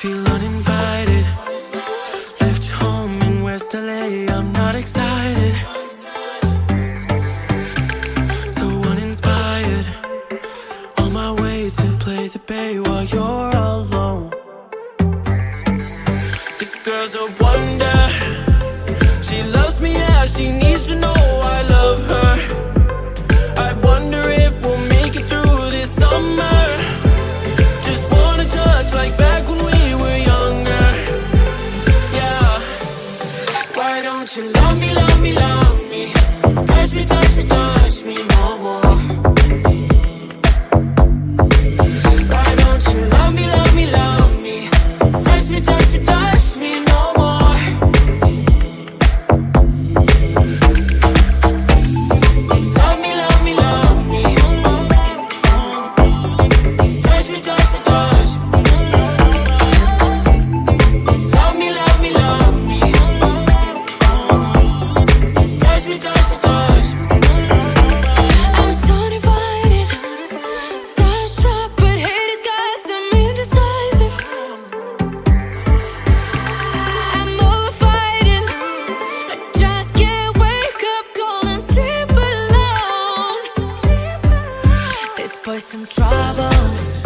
Feel uninvited. Left home in West LA I'm not excited. So uninspired. On my way to play the bay While you're alone. This girl's a wonder. She loves me as she needs you love me, love me, love me. Cause we some trouble.